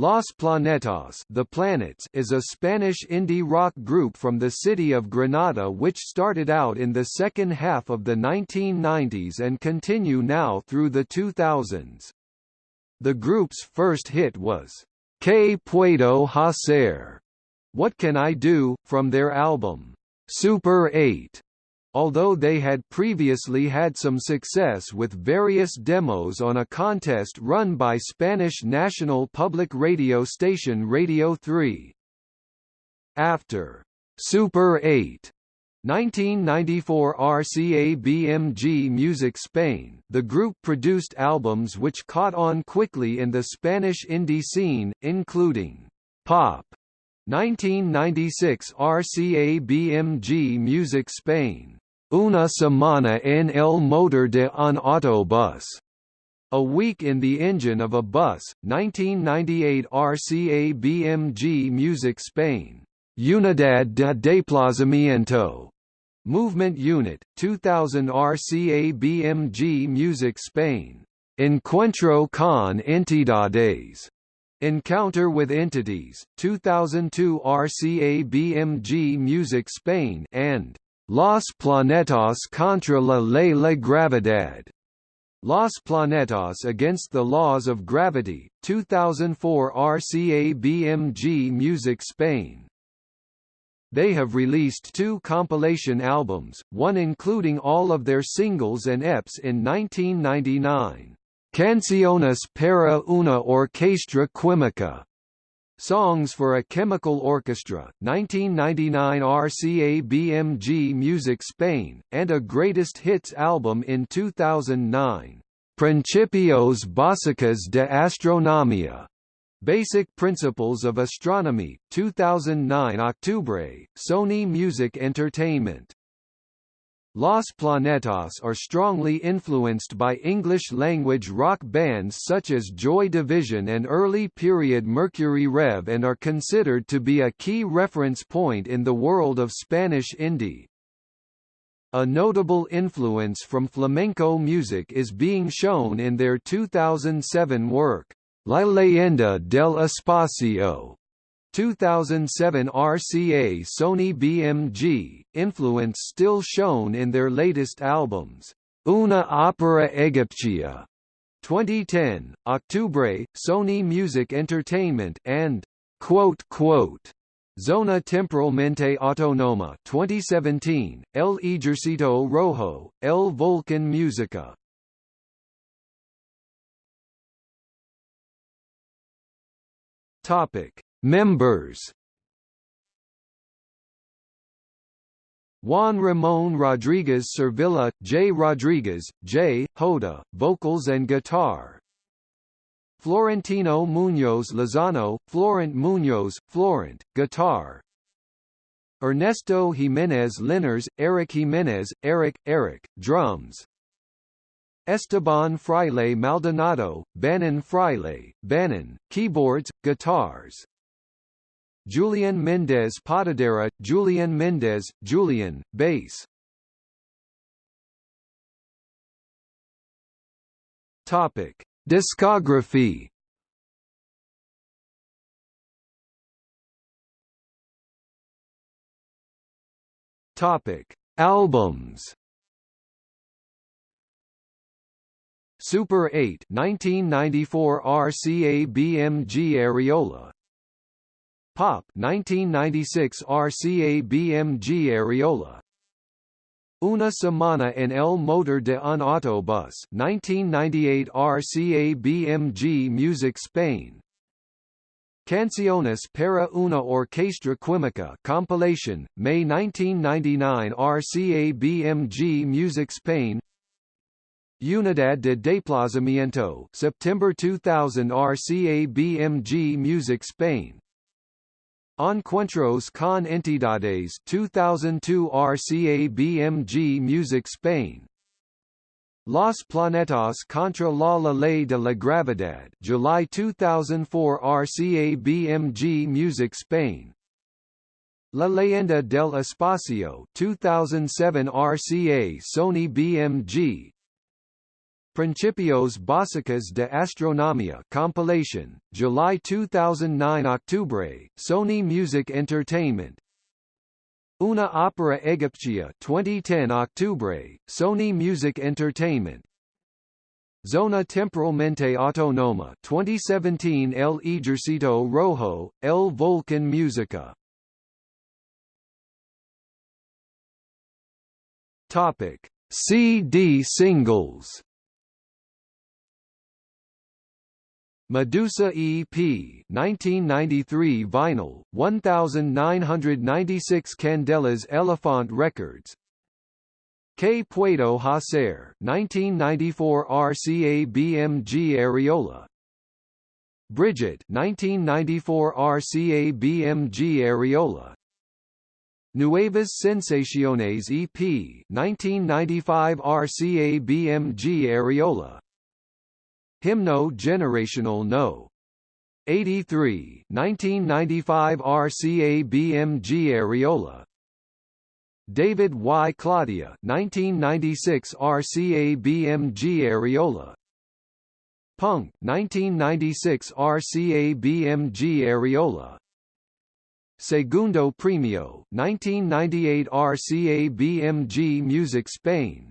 Los Planetas the Planets is a Spanish indie rock group from the city of Granada which started out in the second half of the 1990s and continue now through the 2000s. The group's first hit was, Que Puedo Hacer? What Can I Do? from their album, Super 8 although they had previously had some success with various demos on a contest run by Spanish national public radio station Radio 3. After Super 8 1994 RCA BMG Music Spain the group produced albums which caught on quickly in the Spanish indie scene, including Pop 1996 RCA BMG Music Spain Una semana en el motor de un autobús. A Week in the Engine of a Bus, 1998 RCA BMG Music Spain. Unidad de Desplazamiento. Movement Unit, 2000 RCA BMG Music Spain. Encuentro con entidades. Encounter with Entities, 2002 RCA BMG Music Spain and Los Planetas contra la ley de gravedad. Los Planetas Against the Laws of Gravity, 2004 RCA BMG Music Spain. They have released two compilation albums, one including all of their singles and EPs in 1999. Canciones para una orquestra química Songs for a Chemical Orchestra, 1999 RCA BMG Music Spain, and a Greatest Hits album in 2009. Principios Básicos de Astronomía. Basic Principles of Astronomy, 2009 Octubre, Sony Music Entertainment. Los Planetas are strongly influenced by English-language rock bands such as Joy Division and early-period Mercury Rev and are considered to be a key reference point in the world of Spanish indie. A notable influence from flamenco music is being shown in their 2007 work, La leyenda del espacio, 2007 RCA Sony BMG, influence still shown in their latest albums, Una Opera Egipcia, 2010, Octubre, Sony Music Entertainment, and quote, quote, Zona Temporalmente Autonoma 2017, El Ejercito Rojo, El Volcan Musica. Topic Members Juan Ramon Rodriguez Cervilla, J. Rodriguez, J. Hoda, vocals and guitar. Florentino Muñoz Lozano, Florent Muñoz, Florent, guitar. Ernesto Jimenez Linares, Eric Jimenez, Eric, Eric, drums. Esteban Fraile Maldonado, Bannon Fraile, Bannon, keyboards, guitars. Julian Mendez Potadera, Julian Mendez, Julian, bass. Topic: Discography. Topic: Albums. Super 8 1994 RCA BMG Ariola Pop 1996 RCA BMG Ariola. Una semana en el motor de un autobus 1998 RCA BMG Music Spain. Canciones para una orquestra química compilation, May 1999 RCA BMG Music Spain. Unidad de Desplazamiento September 2000 RCA BMG Music Spain Encuentros con Entidades 2002 RCA BMG Music Spain. Los Planetas contra la Ley de la Gravedad July 2004 RCA BMG Music Spain. La Leyenda del Espacio 2007 RCA Sony BMG Principios Básicas de Astronomía compilation, July 2009 Octubre, Sony Music Entertainment. Una Opera Egipcia 2010 Octubre, Sony Music Entertainment. Zona Temporalmente Autónoma 2017 El Ejército Rojo, El Volcán Música. Topic. CD singles Medusa EP 1993 vinyl 1996 Candelas Elephant Records. K. Puedo Hacer 1994 RCA BMG Ariola. Brigitte 1994 RCA BMG Ariola. Nuevas Sensaciones EP 1995 RCA BMG Ariola Himno Generational No. 83 1995 RCA BMG Ariola David Y. Claudia 1996 RCA BMG Ariola Punk 1996 RCA BMG Ariola Segundo Premio 1998 RCA BMG Music Spain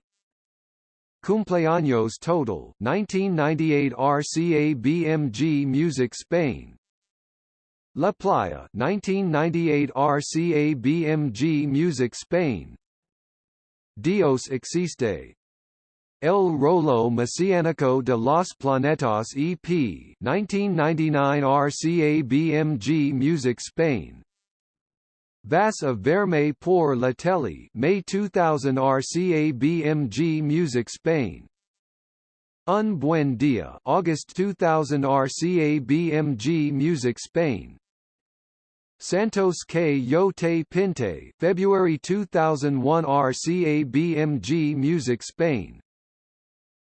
Cumpleaños Total 1998 RCA BMG Music Spain. La Playa 1998 RCA BMG Music Spain. Dios Existe. El Rolo Mesiánico de los Planetas EP 1999 RCA BMG Music Spain Vas a verme por la tele May 2000 RCA BMG Music Spain. Un Buen Dia August 2000 RCA BMG Music Spain. Santos K. Yo Te Pinte February 2001 RCA BMG Music Spain.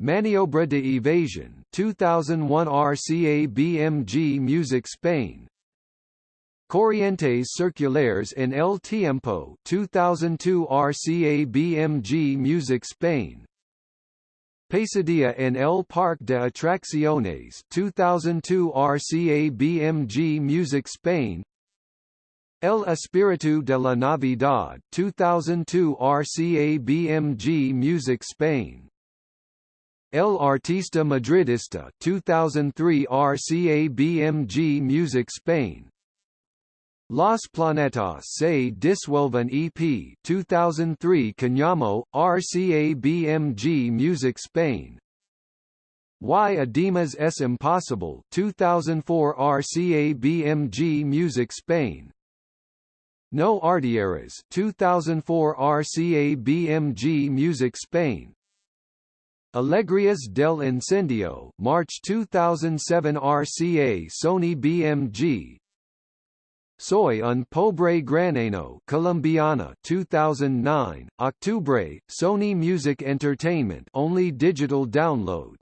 Maniobra de Evasion 2001 RCA BMG Music Spain Corrientes Circulares en el Tiempo 2002 RCA BMG Music Spain. Pesadilla en el Parque de Atracciones 2002 RCA BMG Music Spain. El Espíritu de la Navidad 2002 RCA BMG Music Spain. El Artista Madridista 2003 RCA BMG Music Spain Los Planetas se disuelven EP 2003 Cañamo, RCA BMG Music Spain. Y Además es Impossible 2004 RCA BMG Music Spain. No Artilleras 2004 RCA BMG Music Spain. Alegrias del Incendio March 2007 RCA Sony BMG Soy un pobre graneno Colombiana 2009, Octubre, Sony Music Entertainment only digital download.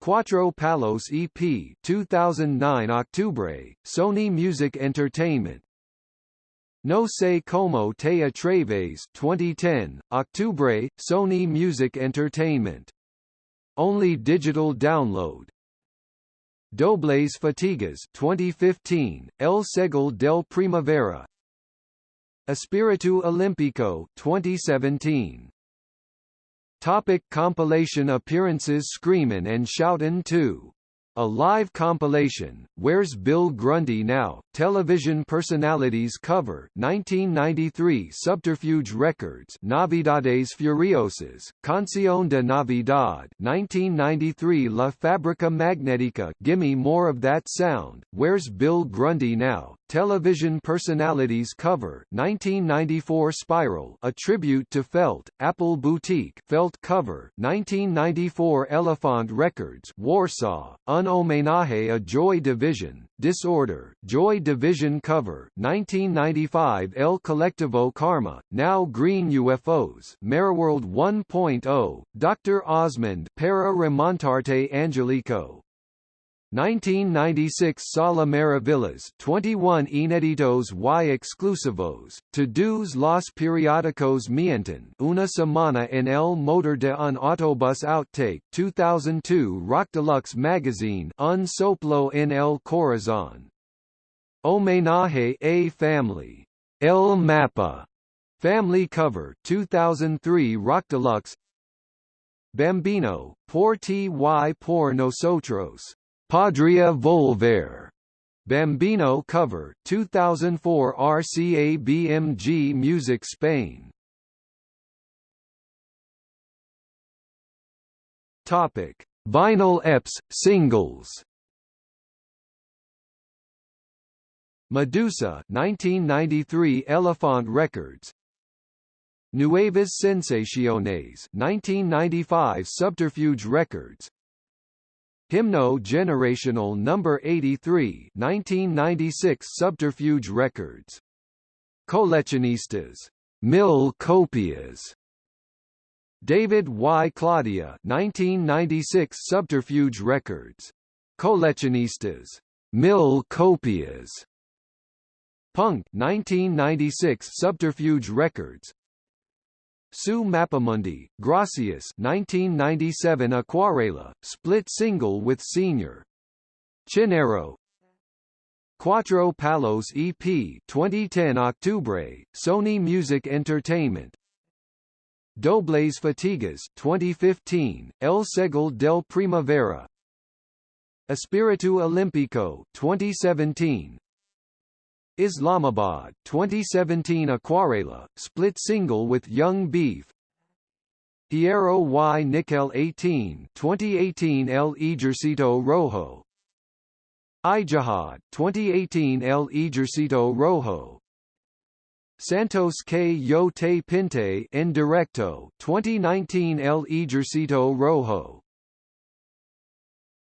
Cuatro Palos EP 2009 Octubre, Sony Music Entertainment. No sé cómo te atreves 2010, Octubre, Sony Music Entertainment. Only digital download Dobles Fatigas 2015, El Segell del Primavera. Espiritu Olímpico 2017 Topic compilation appearances Screamin' and Shoutin' 2 a live compilation, Where's Bill Grundy Now? Television Personalities Cover 1993 Subterfuge Records Navidades Furiosas, Canción de Navidad 1993 La Fábrica Magnética. Gimme More of That Sound, Where's Bill Grundy Now? Television Personalities Cover 1994 Spiral. A Tribute to Felt, Apple Boutique. Felt Cover 1994 Elephant Records. Warsaw, Un Homenaje a Joy Division, Disorder, Joy Division Cover 1995 El Colectivo Karma, Now Green UFOs Mariworld 1.0, Dr. Osmond Para Remontarte Angelico 1996 Sala Maravillas 21 Ineditos y Exclusivos, Todos los periódicos mienten Una semana en el motor de un autobus Outtake 2002 Rock Deluxe Magazine Un soplo en el corazón. Homenaje a Family. El Mapa. Family Cover 2003 Rock Deluxe Bambino, por ti y por nosotros. Podría Volver. Bambino cover 2004 RCA BMG Music Spain. Topic: Vinyl EPs singles. Medusa 1993 Elephant Records Nuevas Sensaciones 1995 Subterfuge Records Himno Generational Number 83 1996 Subterfuge Records. Coleccionistas. Mil Copias. David Y. Claudia 1996 Subterfuge Records. Coleccionistas. Mil Copias. Punk 1996 Subterfuge Records Su Mapamundi, Gracias 1997 Acuarela, split single with Señor. Chinarro. Cuatro Palos EP 2010 Octubre, Sony Music Entertainment. Dobles Fatigas 2015, El Segell del Primavera. Espiritu Olímpico 2017, Islamabad 2017 Acuarela, split single with Yung Beef. Hierro y. Nickel 18 2018 El Ejercito Rojo. Ijihad 2018 El Ejercito Rojo. Santos que yo te pinte en directo 2019 El Ejercito Rojo